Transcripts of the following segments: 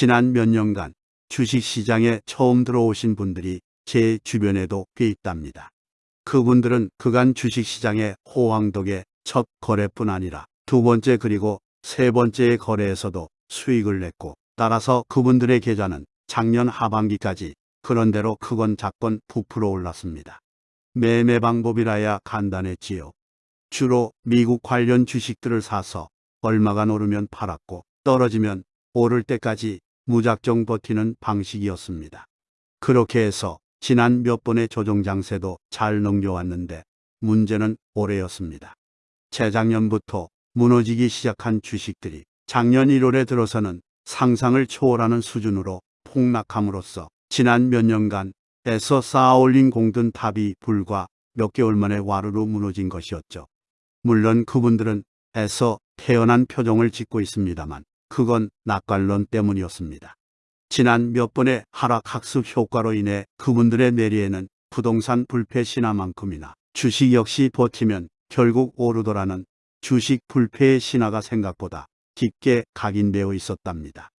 지난 몇 년간 주식시장에 처음 들어오신 분들이 제 주변에도 꽤 있답니다. 그분들은 그간 주식시장의 호황 덕에 첫 거래뿐 아니라 두 번째 그리고 세 번째의 거래에서도 수익을 냈고 따라서 그분들의 계좌는 작년 하반기까지 그런대로 크건 작건 부풀어 올랐습니다. 매매 방법이라야 간단했지요. 주로 미국 관련 주식들을 사서 얼마간 오르면 팔았고 떨어지면 오를 때까지 무작정 버티는 방식이었습니다. 그렇게 해서 지난 몇 번의 조정 장세도 잘 넘겨왔는데 문제는 올해였습니다. 재작년부터 무너지기 시작한 주식들이 작년 1월에 들어서는 상상을 초월하는 수준으로 폭락함으로써 지난 몇 년간 애써 쌓아올린 공든 탑이 불과 몇 개월 만에 와르르 무너진 것이었죠. 물론 그분들은 애써 태연한 표정을 짓고 있습니다만 그건 낯갈론 때문이었습니다. 지난 몇 번의 하락 학습 효과로 인해 그분들의 내리에는 부동산 불패 신화만큼이나 주식 역시 버티면 결국 오르더라는 주식 불패의 신화가 생각보다 깊게 각인되어 있었답니다.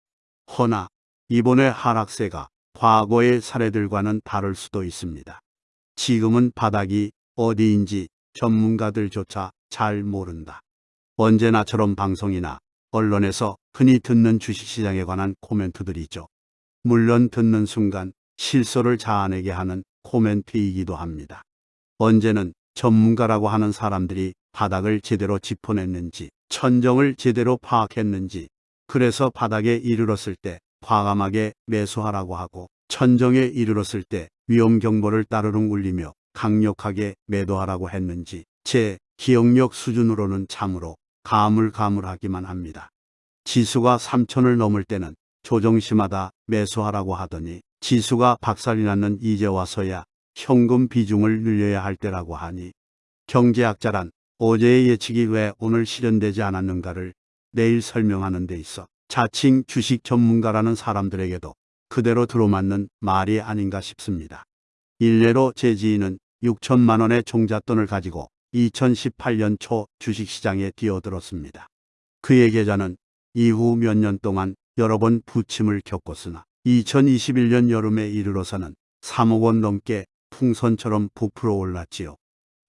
허나 이번의 하락세가 과거의 사례들과는 다를 수도 있습니다. 지금은 바닥이 어디인지 전문가들조차 잘 모른다. 언제나처럼 방송이나 언론에서 흔히 듣는 주식시장에 관한 코멘트들이죠. 물론 듣는 순간 실소를 자아내게 하는 코멘트이기도 합니다. 언제는 전문가라고 하는 사람들이 바닥을 제대로 짚어냈는지 천정을 제대로 파악했는지 그래서 바닥에 이르렀을 때 과감하게 매수하라고 하고 천정에 이르렀을 때 위험 경보를 따르릉 울리며 강력하게 매도하라고 했는지 제 기억력 수준으로는 참으로 가물가물하기만 합니다. 지수가 3천을 넘을 때는 조정심하다 매수하라고 하더니 지수가 박살이 났는 이제 와서야 현금 비중을 늘려야 할 때라고 하니 경제학자란 어제의 예측이 왜 오늘 실현되지 않았는가를 내일 설명하는 데 있어 자칭 주식 전문가라는 사람들에게도 그대로 들어맞는 말이 아닌가 싶습니다. 일례로 제 지인은 6천만 원의 종잣돈을 가지고 2018년 초 주식시장에 뛰어들었습니다. 그의 계좌는 이후 몇 년 동안 여러 번 부침을 겪었으나 2021년 여름에 이르러서는 3억 원 넘게 풍선처럼 부풀어 올랐지요.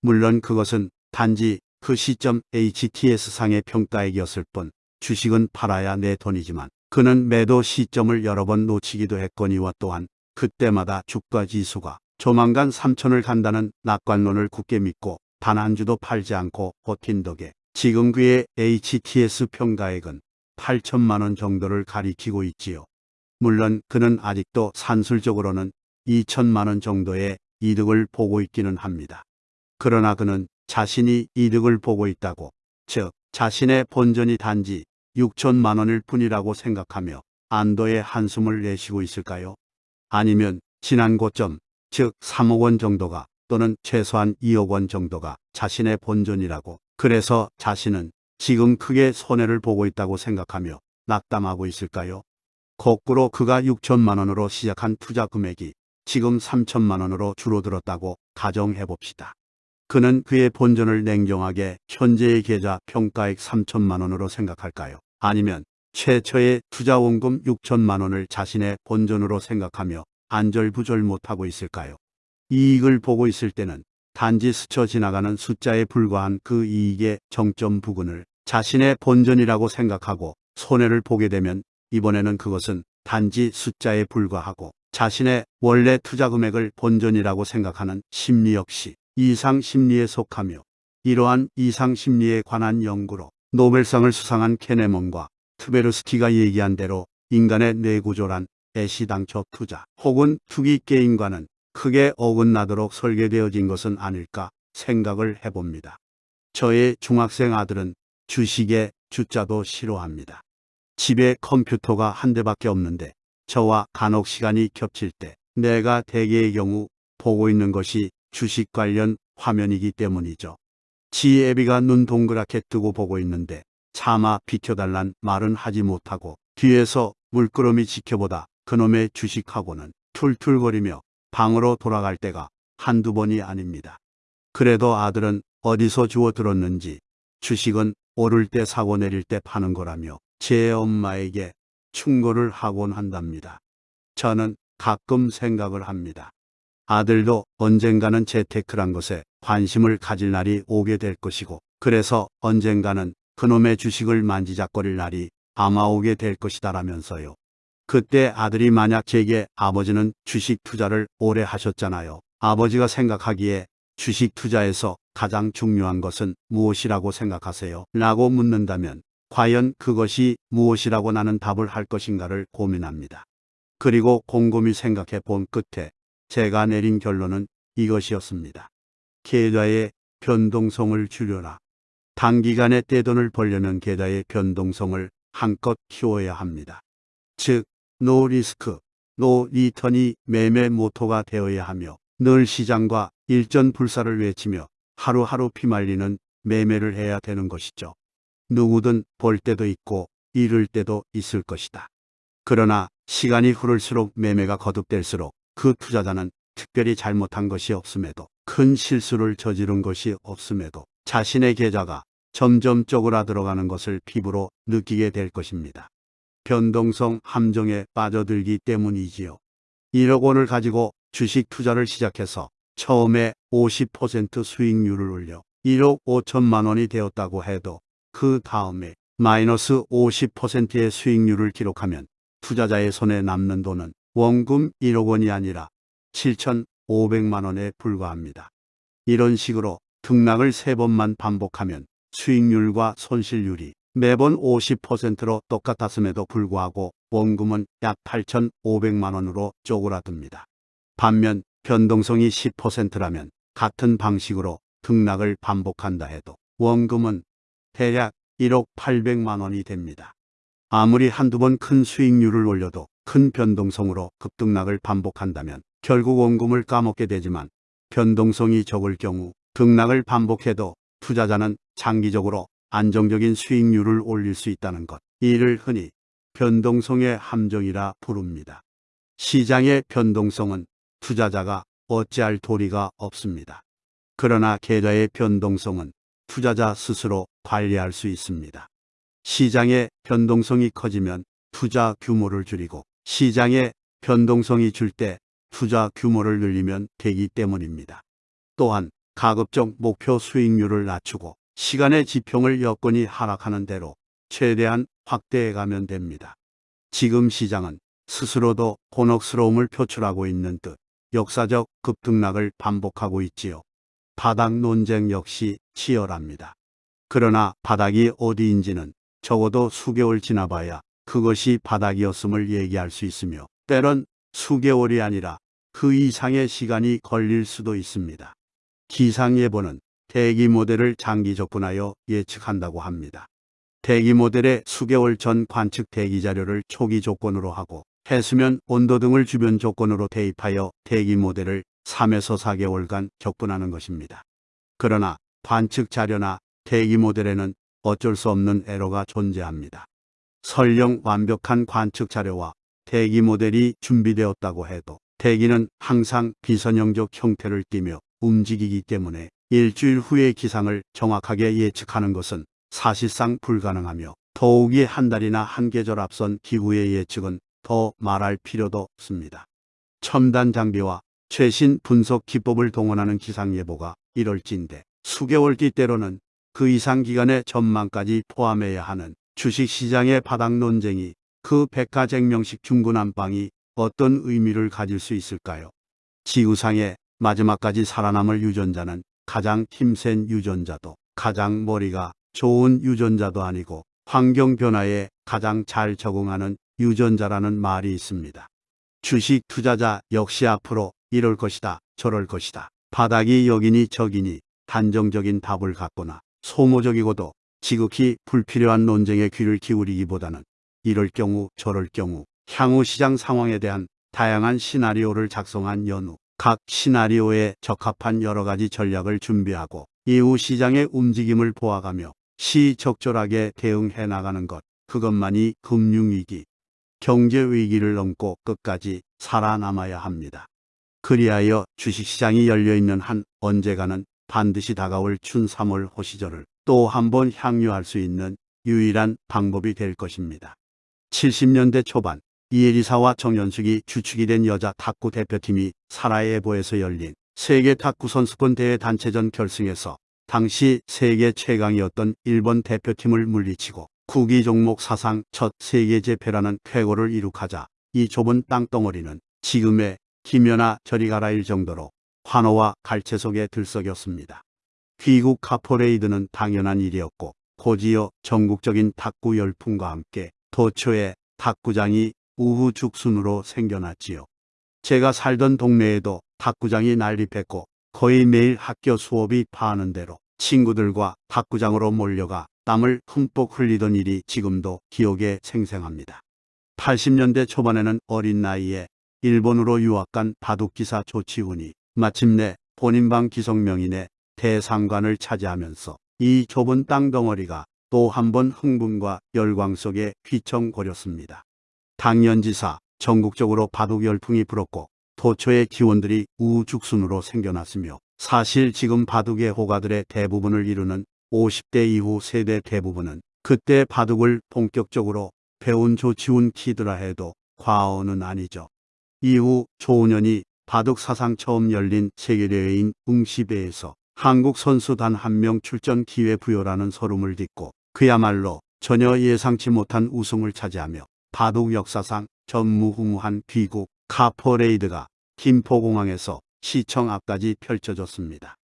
물론 그것은 단지 그 시점 HTS상의 평가액이었을 뿐 주식은 팔아야 내 돈이지만 그는 매도 시점을 여러 번 놓치기도 했거니와 또한 그때마다 주가 지수가 조만간 3천을 간다는 낙관론을 굳게 믿고 단 한 주도 팔지 않고 버틴 덕에 지금 그의 HTS 평가액은 8천만 원 정도를 가리키고 있지요. 물론 그는 아직도 산술적으로는 2천만 원 정도의 이득을 보고 있기는 합니다. 그러나 그는 자신이 이득을 보고 있다고, 즉 자신의 본전이 단지 6천만 원일 뿐이라고 생각하며 안도의 한숨을 내쉬고 있을까요? 아니면 지난 고점, 즉 3억 원 정도가 또는 최소한 2억 원 정도가 자신의 본전이라고 그래서 자신은 지금 크게 손해를 보고 있다고 생각하며 낙담하고 있을까요? 거꾸로 그가 6천만 원으로 시작한 투자 금액이 지금 3천만 원으로 줄어들었다고 가정해 봅시다. 그는 그의 본전을 냉정하게 현재의 계좌 평가액 3천만 원으로 생각할까요? 아니면 최초의 투자 원금 6천만 원을 자신의 본전으로 생각하며 안절부절 못하고 있을까요? 이익을 보고 있을 때는 단지 스쳐 지나가는 숫자에 불과한 그 이익의 정점 부근을 자신의 본전이라고 생각하고 손해를 보게 되면 이번에는 그것은 단지 숫자에 불과하고 자신의 원래 투자 금액을 본전이라고 생각하는 심리 역시 이상 심리에 속하며 이러한 이상 심리에 관한 연구로 노벨상을 수상한 케네먼과 트베르스키가 얘기한 대로 인간의 뇌구조란 애시당초 투자 혹은 투기 게임과는 크게 어긋나도록 설계되어진 것은 아닐까 생각을 해봅니다. 저의 중학생 아들은 주식에 주자도 싫어합니다. 집에 컴퓨터가 한 대밖에 없는데 저와 간혹 시간이 겹칠 때 내가 대개의 경우 보고 있는 것이 주식 관련 화면이기 때문이죠. 지 애비가 눈 동그랗게 뜨고 보고 있는데 차마 비켜달란 말은 하지 못하고 뒤에서 물끄러미 지켜보다 그놈의 주식하고는 툴툴거리며 방으로 돌아갈 때가 한두 번이 아닙니다. 그래도 아들은 어디서 주워 들었는지 주식은 오를 때 사고 내릴 때 파는 거라며 제 엄마에게 충고를 하곤 한답니다. 저는 가끔 생각을 합니다. 아들도 언젠가는 재테크란 것에 관심을 가질 날이 오게 될 것이고, 그래서 언젠가는 그놈의 주식을 만지작거릴 날이 아마 오게 될 것이다라면서요. 그때 아들이 만약 제게 아버지는 주식 투자를 오래 하셨잖아요. 아버지가 생각하기에 주식 투자에서 가장 중요한 것은 무엇이라고 생각하세요? 라고 묻는다면 과연 그것이 무엇이라고 나는 답을 할 것인가를 고민합니다. 그리고 곰곰이 생각해 본 끝에 제가 내린 결론은 이것이었습니다. 계좌의 변동성을 줄여라. 단기간에 떼돈을 벌려면 계좌의 변동성을 한껏 키워야 합니다. 즉, no risk, no return이 매매 모토가 되어야 하며 늘 시장과 일전 불사를 외치며 하루하루 피말리는 매매를 해야 되는 것이죠. 누구든 벌 때도 있고 잃을 때도 있을 것이다. 그러나 시간이 흐를수록 매매가 거듭될수록 그 투자자는 특별히 잘못한 것이 없음에도 큰 실수를 저지른 것이 없음에도 자신의 계좌가 점점 쪼그라들어가는 것을 피부로 느끼게 될 것입니다. 변동성 함정에 빠져들기 때문이지요. 1억 원을 가지고 주식 투자를 시작해서 처음에 50% 수익률을 올려 1억 5천만 원이 되었다고 해도 그 다음에 마이너스 50%의 수익률을 기록하면 투자자의 손에 남는 돈은 원금 1억 원이 아니라 7,500만 원에 불과합니다. 이런 식으로 등락을 3번만 반복하면 수익률과 손실률이 매번 50%로 똑같았음에도 불구하고 원금은 약 8,500만 원으로 쪼그라듭니다. 반면 변동성이 10%라면 같은 방식으로 등락을 반복한다 해도 원금은 대략 1억 800만 원이 됩니다. 아무리 한두 번 큰 수익률을 올려도 큰 변동성으로 급등락을 반복한다면 결국 원금을 까먹게 되지만 변동성이 적을 경우 등락을 반복해도 투자자는 장기적으로 안정적인 수익률을 올릴 수 있다는 것. 이를 흔히 변동성의 함정이라 부릅니다. 시장의 변동성은 투자자가 어찌할 도리가 없습니다. 그러나 계좌의 변동성은 투자자 스스로 관리할 수 있습니다. 시장의 변동성이 커지면 투자 규모를 줄이고 시장의 변동성이 줄 때 투자 규모를 늘리면 되기 때문입니다. 또한 가급적 목표 수익률을 낮추고 시간의 지평을 여건이 하락하는 대로 최대한 확대해 가면 됩니다. 지금 시장은 스스로도 곤혹스러움을 표출하고 있는 듯 역사적 급등락을 반복하고 있지요. 바닥 논쟁 역시 치열합니다. 그러나 바닥이 어디인지는 적어도 수개월 지나봐야 그것이 바닥이었음을 얘기할 수 있으며 때론 수개월이 아니라 그 이상의 시간이 걸릴 수도 있습니다. 기상예보는 대기 모델을 장기 접근하여 예측한다고 합니다. 대기 모델의 수개월 전 관측 대기 자료를 초기 조건으로 하고 해수면 온도 등을 주변 조건으로 대입하여 대기 모델을 3에서 4개월간 격분하는 것입니다. 그러나 관측 자료나 대기 모델에는 어쩔 수 없는 에러가 존재합니다. 설령 완벽한 관측 자료와 대기 모델이 준비되었다고 해도 대기는 항상 비선형적 형태를 띠며 움직이기 때문에 일주일 후의 기상을 정확하게 예측하는 것은 사실상 불가능하며 더욱이 한 달이나 한 계절 앞선 기후의 예측은 더 말할 필요도 없습니다. 첨단 장비와 최신 분석 기법을 동원하는 기상예보가 이럴진데 수개월 뒤 때로는 그 이상 기간의 전망까지 포함해야 하는 주식시장의 바닥 논쟁이 그 백화쟁명식 중구난방이 어떤 의미를 가질 수 있을까요? 지구상의 마지막까지 살아남을 유전자는 가장 힘센 유전자도 가장 머리가 좋은 유전자도 아니고 환경 변화에 가장 잘 적응하는 유전자라는 말이 있습니다. 주식 투자자 역시 앞으로 이럴 것이다, 저럴 것이다. 바닥이 여기니 저기니 단정적인 답을 갖거나 소모적이고도 지극히 불필요한 논쟁에 귀를 기울이기보다는 이럴 경우 저럴 경우 향후 시장 상황에 대한 다양한 시나리오를 작성한 연후 각 시나리오에 적합한 여러 가지 전략을 준비하고 이후 시장의 움직임을 보아가며 시적절하게 대응해 나가는 것 그것만이 금융위기, 경제위기를 넘고 끝까지 살아남아야 합니다. 그리하여 주식시장이 열려있는 한 언제가는 반드시 다가올 춘 3월 호시절을 또 한 번 향유할 수 있는 유일한 방법이 될 것입니다. 70년대 초반 이혜리사와 정연숙이 주축이 된 여자 탁구 대표팀이 사라예보에서 열린 세계 탁구 선수권 대회 단체전 결승에서 당시 세계 최강이었던 일본 대표팀을 물리치고 구기 종목 사상 첫 세계 제패라는 쾌거를 이룩하자 이 좁은 땅덩어리는 지금의 김연아 저리 가라일 정도로 환호와 갈채 속에 들썩였습니다. 귀국 카퍼레이드는 당연한 일이었고 곧이어 전국적인 탁구 열풍과 함께 도처에 탁구장이 우후 죽순으로 생겨났지요. 제가 살던 동네에도 탁구장이 난립했고 거의 매일 학교 수업이 파하는 대로 친구들과 탁구장으로 몰려가 땀을 흠뻑 흘리던 일이 지금도 기억에 생생합니다. 80년대 초반에는 어린 나이에 일본으로 유학 간 바둑기사 조치훈이 마침내 본인 방 기성명인의 대상관을 차지하면서 이 좁은 땅덩어리가 또 한 번 흥분과 열광 속에 휘청거렸습니다. 당연지사 전국적으로 바둑 열풍이 불었고 도초의 기원들이 우죽순으로 생겨났으며 사실 지금 바둑의 호가들의 대부분을 이루는 50대 이후 세대 대부분은 그때 바둑을 본격적으로 배운 조치훈 키드라 해도 과언은 아니죠. 이후 조은현이 바둑 사상 처음 열린 세계대회인 웅시배에서 한국 선수 단 한 명 출전 기회 부여라는 소름을 딛고 그야말로 전혀 예상치 못한 우승을 차지하며 바둑 역사상 전무후무한 귀국 카퍼레이드가 김포공항에서 시청 앞까지 펼쳐졌습니다.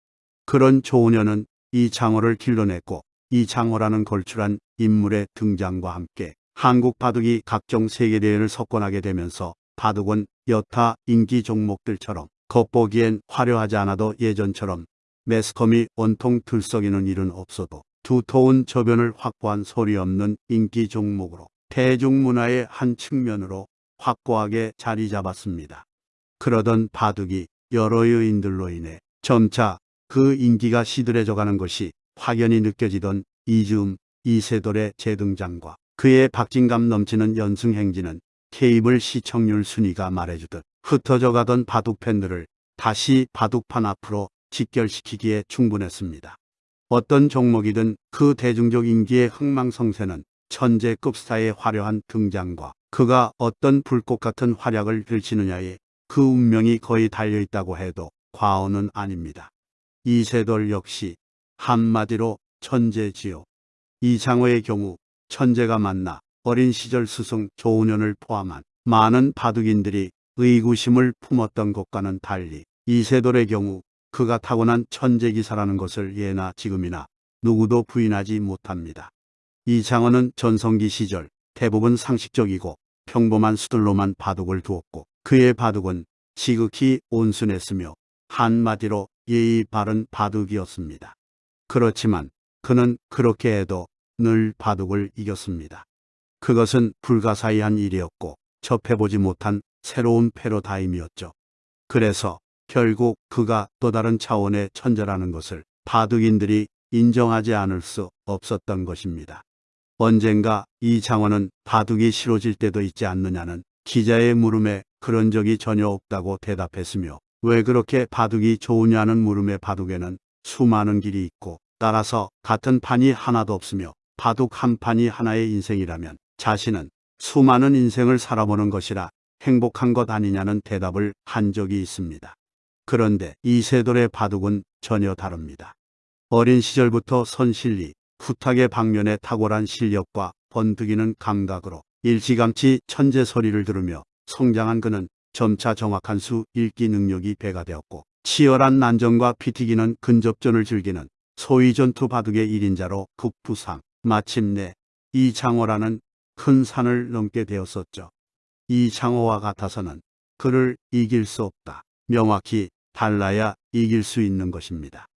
그런 조은현은 이창호를 길러냈고 이창호라는 걸출한 인물의 등장과 함께 한국 바둑이 각종 세계대회를 석권하게 되면서 바둑은 여타 인기 종목들처럼 겉보기엔 화려하지 않아도 예전처럼 매스컴이 온통 들썩이는 일은 없어도 두터운 저변을 확보한 소리 없는 인기 종목으로 대중문화의 한 측면으로 확고하게 자리 잡았습니다. 그러던 바둑이 여러 요인들로 인해 점차 그 인기가 시들해져가는 것이 확연히 느껴지던 이즈음 이세돌의 재등장과 그의 박진감 넘치는 연승 행진은 케이블 시청률 순위가 말해주듯 흩어져 가던 바둑 팬들을 다시 바둑판 앞으로 직결시키기에 충분했습니다. 어떤 종목이든 그 대중적 인기의 흥망성쇠는 천재급 스타의 화려한 등장과 그가 어떤 불꽃 같은 활약을 펼치느냐에 그 운명이 거의 달려있다고 해도 과언은 아닙니다. 이세돌 역시 한마디로 천재지요. 이창호의 경우 천재가 만나 어린 시절 스승 조은현을 포함한 많은 바둑인들이 의구심을 품었던 것과는 달리 이세돌의 경우 그가 타고난 천재기사라는 것을 예나 지금이나 누구도 부인하지 못합니다. 이창호는 전성기 시절 대부분 상식적이고 평범한 수들로만 바둑을 두었고 그의 바둑은 지극히 온순했으며 한마디로 예의 바른 바둑이었습니다. 그렇지만 그는 그렇게 해도 늘 바둑을 이겼습니다. 그것은 불가사의한 일이었고 접해보지 못한 새로운 패러다임이었죠. 그래서 결국 그가 또 다른 차원의 천재라는 것을 바둑인들이 인정하지 않을 수 없었던 것입니다. 언젠가 이 장원은 바둑이 싫어질 때도 있지 않느냐는 기자의 물음에 그런 적이 전혀 없다고 대답했으며 왜 그렇게 바둑이 좋으냐는 물음에 바둑에는 수많은 길이 있고 따라서 같은 판이 하나도 없으며 바둑 한 판이 하나의 인생이라면 자신은 수많은 인생을 살아보는 것이라 행복한 것 아니냐는 대답을 한 적이 있습니다. 그런데 이세돌의 바둑은 전혀 다릅니다. 어린 시절부터 선실리, 후탁의 방면에 탁월한 실력과 번득이는 감각으로 일찌감치 천재 소리를 들으며 성장한 그는 점차 정확한 수 읽기 능력이 배가 되었고 치열한 난전과 피튀기는 근접전을 즐기는 소위 전투 바둑의 1인자로 급부상 마침내 이창호라는 큰 산을 넘게 되었었죠. 이창호와 같아서는 그를 이길 수 없다. 명확히 달라야 이길 수 있는 것입니다.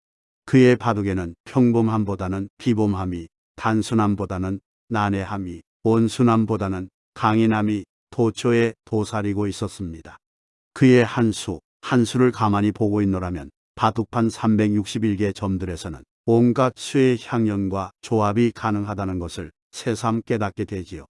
그의 바둑에는 평범함보다는 비범함이, 단순함보다는 난해함이, 온순함보다는 강인함이 도초에 도사리고 있었습니다. 그의 한 수, 한 수를 가만히 보고 있노라면 바둑판 361개 점들에서는 온갖 수의 향연과 조합이 가능하다는 것을 새삼 깨닫게 되지요.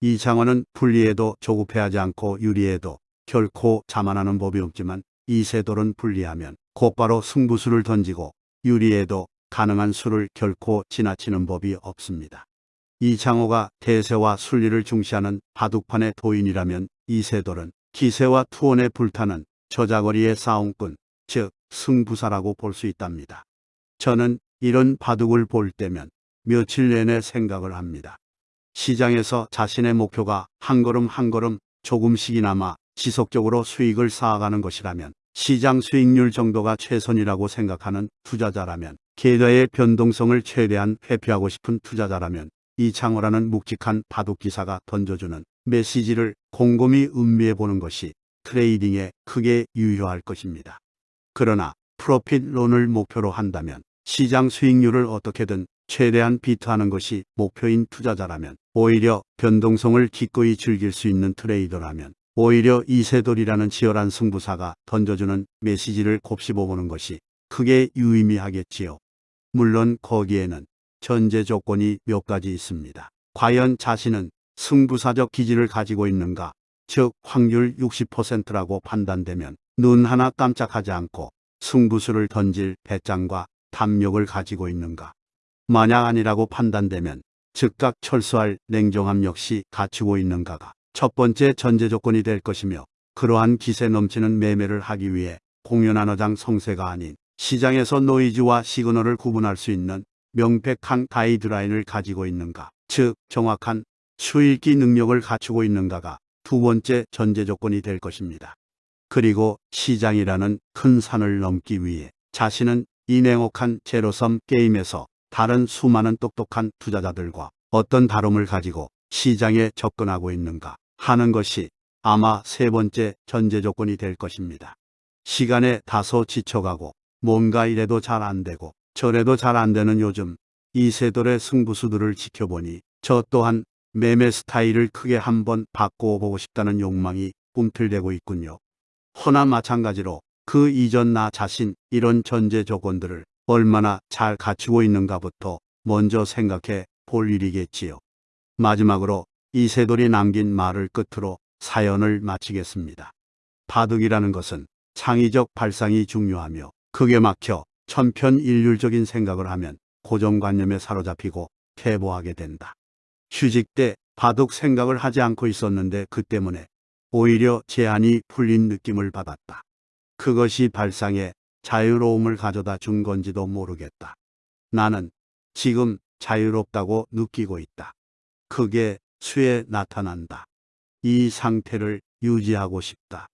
이창원은 불리해도 조급해하지 않고 유리해도 결코 자만하는 법이 없지만 이세돌은 불리하면 곧바로 승부수를 던지고 유리해도 가능한 수를 결코 지나치는 법이 없습니다. 이창호가 대세와 순리를 중시하는 바둑판의 도인이라면 이세돌은 기세와 투혼에 불타는 저자거리의 싸움꾼, 즉 승부사라고 볼 수 있답니다. 저는 이런 바둑을 볼 때면 며칠 내내 생각을 합니다. 시장에서 자신의 목표가 한 걸음 한 걸음 조금씩이나마 지속적으로 수익을 쌓아가는 것이라면 시장 수익률 정도가 최선이라고 생각하는 투자자라면 계좌의 변동성을 최대한 회피하고 싶은 투자자라면 이창호라는 묵직한 바둑기사가 던져주는 메시지를 곰곰이 음미해 보는 것이 트레이딩에 크게 유효할 것입니다. 그러나 프로핏론을 목표로 한다면 시장 수익률을 어떻게든 최대한 비트하는 것이 목표인 투자자라면 오히려 변동성을 기꺼이 즐길 수 있는 트레이더라면 오히려 이세돌이라는 치열한 승부사가 던져주는 메시지를 곱씹어보는 것이 크게 유의미하겠지요. 물론 거기에는 전제 조건이 몇 가지 있습니다. 과연 자신은 승부사적 기질을 가지고 있는가? 즉 확률 60%라고 판단되면 눈 하나 깜짝하지 않고 승부수를 던질 배짱과 담력을 가지고 있는가? 만약 아니라고 판단되면 즉각 철수할 냉정함 역시 갖추고 있는가가 첫 번째 전제 조건이 될 것이며 그러한 기세 넘치는 매매를 하기 위해 공연 한 어장 성세가 아닌 시장에서 노이즈와 시그널을 구분할 수 있는 명백한 가이드라인을 가지고 있는가, 즉 정확한 수익기 능력을 갖추고 있는가가 두 번째 전제 조건이 될 것입니다. 그리고 시장이라는 큰 산을 넘기 위해 자신은 이 냉혹한 제로섬 게임에서 다른 수많은 똑똑한 투자자들과 어떤 다름을 가지고 시장에 접근하고 있는가 하는 것이 아마 세 번째 전제 조건이 될 것입니다. 시간에 다소 지쳐가고 뭔가 이래도 잘 안 되고 저래도 잘 안 되는 요즘 이 세돌의 승부수들을 지켜보니 저 또한 매매 스타일을 크게 한번 바꾸어 보고 싶다는 욕망이 꿈틀대고 있군요. 허나 마찬가지로 그 이전 나 자신 이런 전제 조건들을 얼마나 잘 갖추고 있는가부터 먼저 생각해 볼 일이겠지요. 마지막으로 이세돌이 남긴 말을 끝으로 사연을 마치겠습니다. 바둑이라는 것은 창의적 발상이 중요하며 크게 막혀 천편일률적인 생각을 하면 고정관념에 사로잡히고 퇴보하게 된다. 휴직 때 바둑 생각을 하지 않고 있었는데 그 때문에 오히려 제한이 풀린 느낌을 받았다. 그것이 발상에 자유로움을 가져다 준 건지도 모르겠다. 나는 지금 자유롭다고 느끼고 있다. 그게 수에 나타난다. 이 상태를 유지하고 싶다.